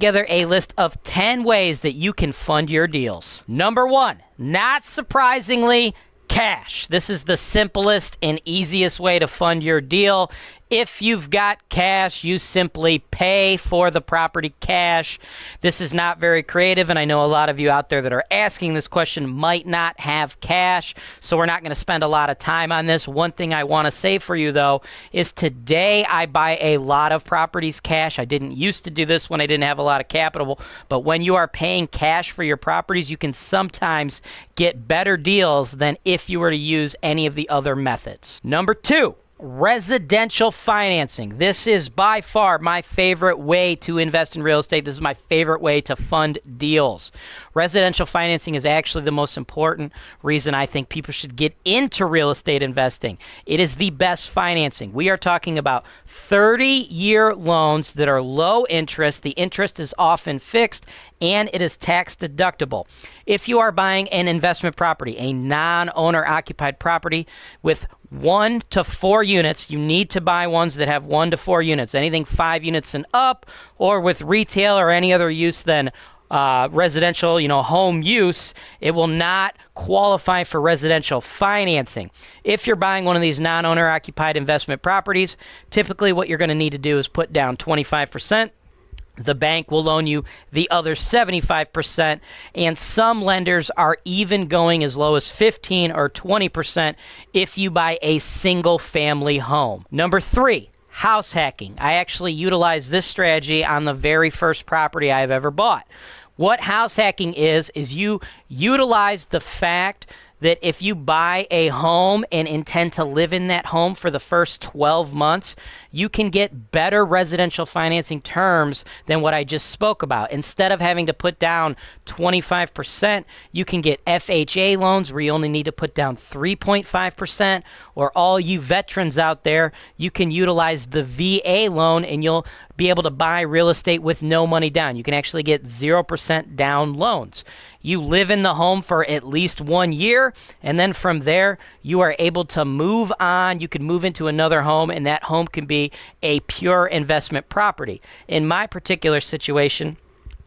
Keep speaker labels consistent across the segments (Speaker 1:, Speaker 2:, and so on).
Speaker 1: together a list of 10 ways that you can fund your deals. Number one, not surprisingly, cash. This is the simplest and easiest way to fund your deal. If you've got cash, you simply pay for the property cash. This is not very creative, and I know a lot of you out there that are asking this question might not have cash, so we're not going to spend a lot of time on this. One thing I want to say for you, though, is today I buy a lot of properties cash. I didn't used to do this when I didn't have a lot of capital, but when you are paying cash for your properties, you can sometimes get better deals than if you were to use any of the other methods. Number two, residential financing. This is by far my favorite way to invest in real estate. This is my favorite way to fund deals. Residential financing is actually the most important reason I think people should get into real estate investing. It is the best financing. We are talking about 30 year loans that are low interest. The interest is often fixed and it is tax deductible. If you are buying an investment property, a non owner occupied property with one to four units, you need to buy ones that have one to four units. Anything five units and up, or with retail or any other use than uh, residential, you know, home use, it will not qualify for residential financing. If you're buying one of these non owner occupied investment properties, typically what you're going to need to do is put down 25%. The bank will loan you the other 75%, and some lenders are even going as low as 15 or 20% if you buy a single family home. Number three, house hacking. I actually utilized this strategy on the very first property I've ever bought. What house hacking is, is you utilize the fact that if you buy a home and intend to live in that home for the first 12 months, you can get better residential financing terms than what I just spoke about. Instead of having to put down 25%, you can get FHA loans where you only need to put down 3.5%. Or all you veterans out there, you can utilize the VA loan and you'll be able to buy real estate with no money down. You can actually get 0% down loans. You live in the home for at least one year, and then from there, you are able to move on. You can move into another home, and that home can be a pure investment property. In my particular situation,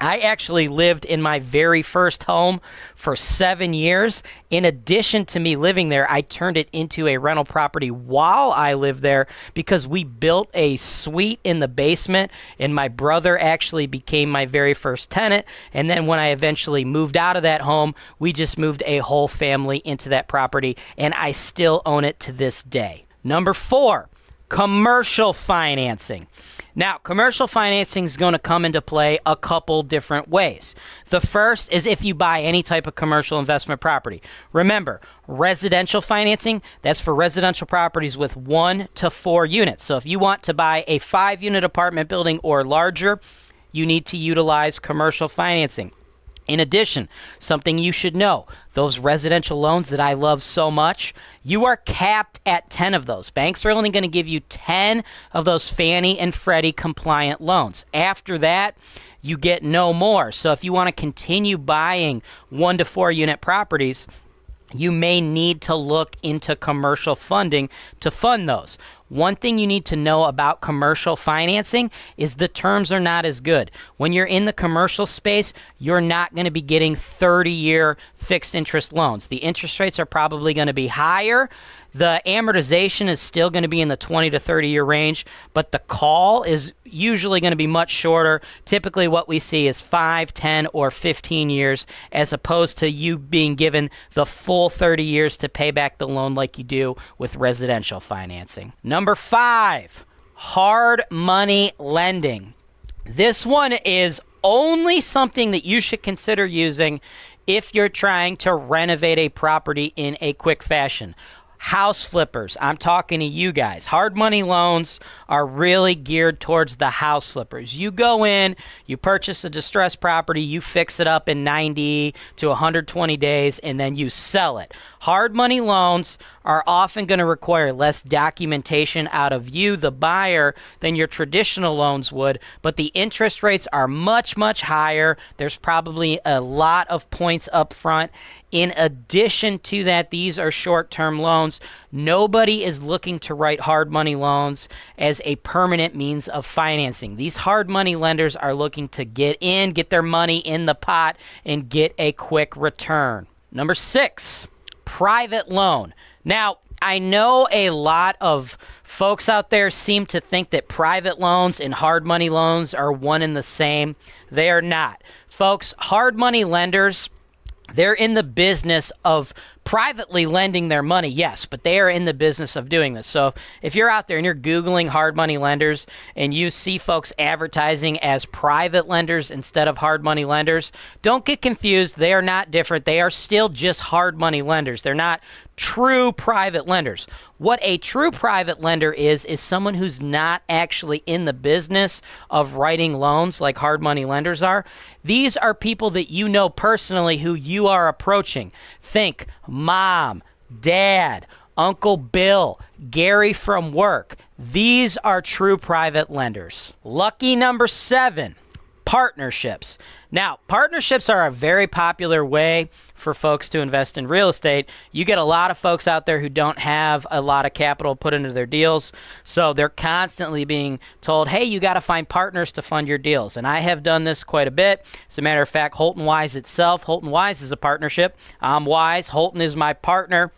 Speaker 1: I actually lived in my very first home for seven years. In addition to me living there, I turned it into a rental property while I lived there because we built a suite in the basement, and my brother actually became my very first tenant. And then when I eventually moved out of that home, we just moved a whole family into that property, and I still own it to this day. Number four, commercial financing. Now, commercial financing is going to come into play a couple different ways. The first is if you buy any type of commercial investment property. Remember, residential financing, that's for residential properties with one to four units. So if you want to buy a five unit apartment building or larger, you need to utilize commercial financing. In addition, something you should know those residential loans that I love so much, you are capped at 10 of those. Banks are only going to give you 10 of those Fannie and Freddie compliant loans. After that, you get no more. So if you want to continue buying one to four unit properties, you may need to look into commercial funding to fund those. One thing you need to know about commercial financing is the terms are not as good. When you're in the commercial space, you're not going to be getting 30 year fixed interest loans. The interest rates are probably going to be higher. The amortization is still going to be in the 20 to 30 year range, but the call is usually going to be much shorter. Typically, what we see is 5, 10, or 15 years, as opposed to you being given the full 30 years to pay back the loan like you do with residential financing. Number five, hard money lending. This one is only something that you should consider using if you're trying to renovate a property in a quick fashion house flippers. I'm talking to you guys. Hard money loans are really geared towards the house flippers. You go in, you purchase a distressed property, you fix it up in 90 to 120 days, and then you sell it. Hard money loans are often going to require less documentation out of you, the buyer, than your traditional loans would, but the interest rates are much, much higher. There's probably a lot of points up front. In addition to that, these are short term loans. Nobody is looking to write hard money loans as a permanent means of financing. These hard money lenders are looking to get in, get their money in the pot, and get a quick return. Number six, private loan. Now, I know a lot of folks out there seem to think that private loans and hard money loans are one and the same. They are not. Folks, hard money lenders they're in the business of privately lending their money, yes, but they are in the business of doing this. So if you're out there and you're Googling hard money lenders and you see folks advertising as private lenders instead of hard money lenders, don't get confused. They are not different. They are still just hard money lenders. They're not true private lenders. What a true private lender is, is someone who's not actually in the business of writing loans like hard money lenders are. These are people that you know personally who you are approaching. Think mom, dad, Uncle Bill, Gary from work. These are true private lenders. Lucky number seven partnerships. Now, partnerships are a very popular way for folks to invest in real estate. You get a lot of folks out there who don't have a lot of capital put into their deals. So they're constantly being told, hey, you got to find partners to fund your deals. And I have done this quite a bit. As a matter of fact, Holton Wise itself, Holton Wise is a partnership. I'm Wise, Holton is my partner.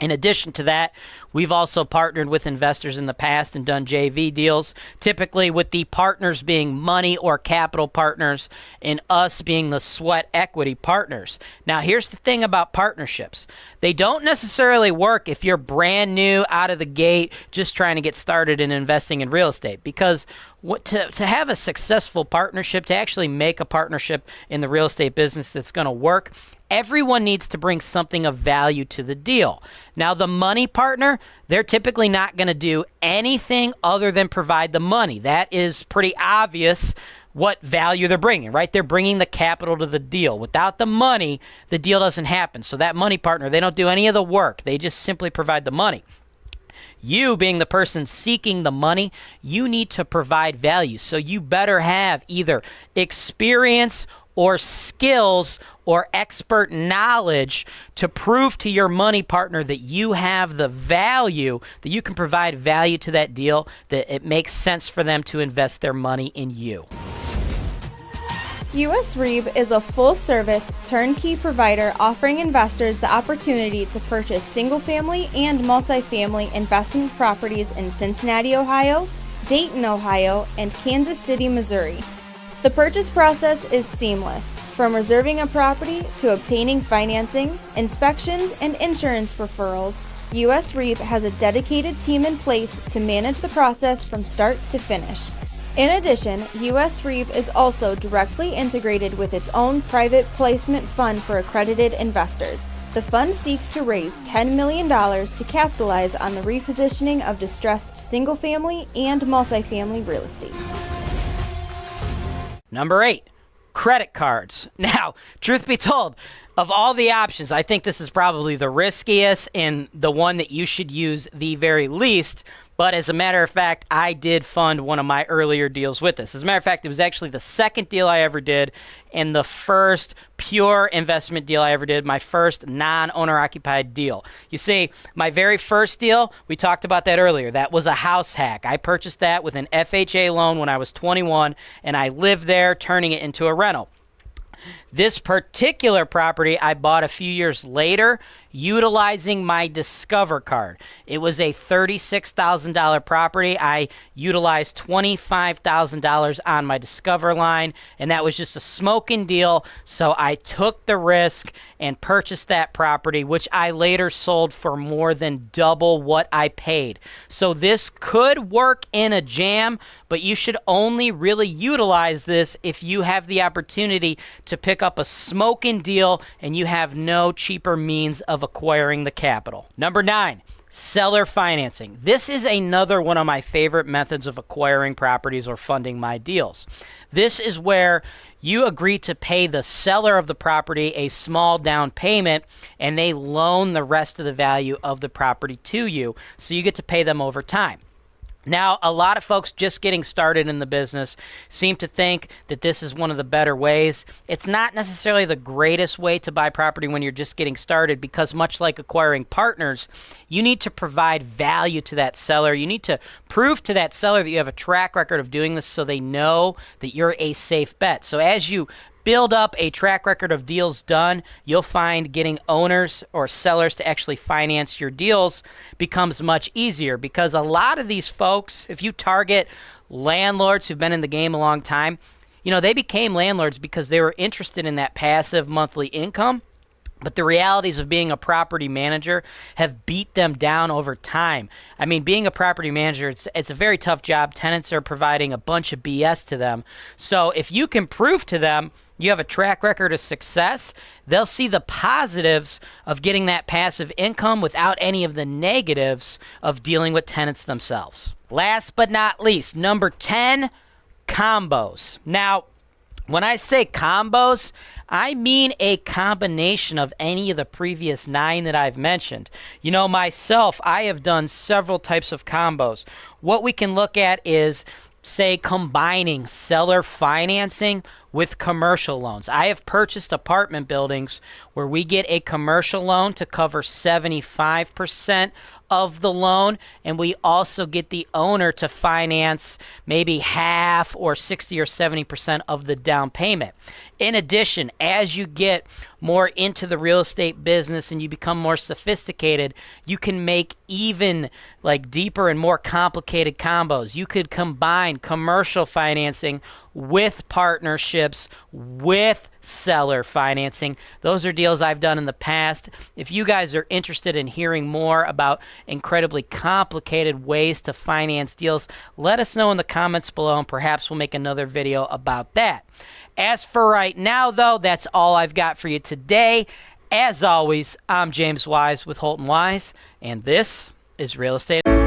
Speaker 1: In addition to that, we've also partnered with investors in the past and done JV deals, typically with the partners being money or capital partners and us being the sweat equity partners. Now, here's the thing about partnerships they don't necessarily work if you're brand new out of the gate, just trying to get started in investing in real estate, because what, to, to have a successful partnership, to actually make a partnership in the real estate business that's going to work, everyone needs to bring something of value to the deal. Now, the money partner, they're typically not going to do anything other than provide the money. That is pretty obvious what value they're bringing, right? They're bringing the capital to the deal. Without the money, the deal doesn't happen. So, that money partner, they don't do any of the work, they just simply provide the money. You, being the person seeking the money, you need to provide value. So you better have either experience or skills or expert knowledge to prove to your money partner that you have the value, that you can provide value to that deal, that it makes sense for them to invest their money in you.
Speaker 2: US REIB is a full service, turnkey provider offering investors the opportunity to purchase single family and multifamily investment properties in Cincinnati, Ohio, Dayton, Ohio, and Kansas City, Missouri. The purchase process is seamless, from reserving a property to obtaining financing, inspections, and insurance referrals. US REIB has a dedicated team in place to manage the process from start to finish. In addition, US REIB is also directly integrated with its own private placement fund for accredited investors. The fund seeks to raise $10 million to capitalize on the repositioning of distressed single family and multifamily real estate.
Speaker 1: Number eight, credit cards. Now, truth be told, of all the options, I think this is probably the riskiest and the one that you should use the very least but as a matter of fact, I did fund one of my earlier deals with this. As a matter of fact, it was actually the second deal I ever did and the first pure investment deal I ever did, my first non owner occupied deal. You see, my very first deal, we talked about that earlier. That was a house hack. I purchased that with an FHA loan when I was 21 and I lived there, turning it into a rental. This particular property I bought a few years later utilizing my Discover card. It was a $36,000 property. I utilized $25,000 on my Discover line, and that was just a smoking deal. So I took the risk and purchased that property, which I later sold for more than double what I paid. So this could work in a jam, but you should only really utilize this if you have the opportunity to pick up a smoking deal and you have no cheaper means of acquiring the capital. Number nine, seller financing. This is another one of my favorite methods of acquiring properties or funding my deals. This is where you agree to pay the seller of the property a small down payment and they loan the rest of the value of the property to you. So you get to pay them over time. Now, a lot of folks just getting started in the business seem to think that this is one of the better ways. It's not necessarily the greatest way to buy property when you're just getting started because, much like acquiring partners, you need to provide value to that seller. You need to prove to that seller that you have a track record of doing this so they know that you're a safe bet. So, as you build up a track record of deals done, you'll find getting owners or sellers to actually finance your deals becomes much easier because a lot of these folks, if you target landlords who've been in the game a long time, you know, they became landlords because they were interested in that passive monthly income. But the realities of being a property manager have beat them down over time. I mean, being a property manager, it's, it's a very tough job. Tenants are providing a bunch of BS to them. So if you can prove to them you have a track record of success, they'll see the positives of getting that passive income without any of the negatives of dealing with tenants themselves. Last but not least, number 10, combos. Now, when I say combos, I mean a combination of any of the previous nine that I've mentioned. You know, myself, I have done several types of combos. What we can look at is say combining seller financing with commercial loans. I have purchased apartment buildings where we get a commercial loan to cover 75% of the loan, and we also get the owner to finance maybe half or 60 or 70% of the down payment. In addition, as you get more into the real estate business and you become more sophisticated, you can make even like deeper and more complicated combos. You could combine commercial financing with partnerships, with seller financing. Those are deals I've done in the past. If you guys are interested in hearing more about incredibly complicated ways to finance deals, let us know in the comments below and perhaps we'll make another video about that. As for right now, though, that's all I've got for you today. As always, I'm James Wise with Holton Wise, and this is Real Estate.